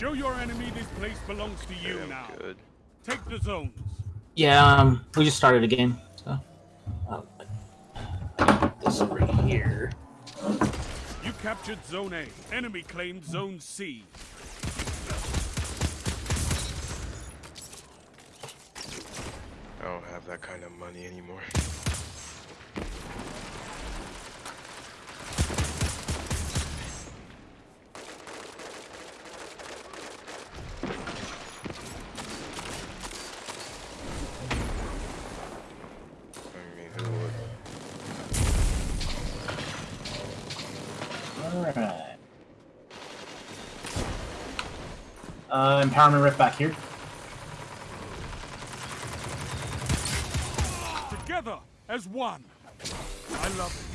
Show your enemy this place belongs to you Damn now. good. Take the zones. Yeah, um, we just started a game, so. Uh, this over here. You captured Zone A. Enemy claimed Zone C. I don't have that kind of money anymore. Alright. Uh, empowerment rift back here. Together as one. I love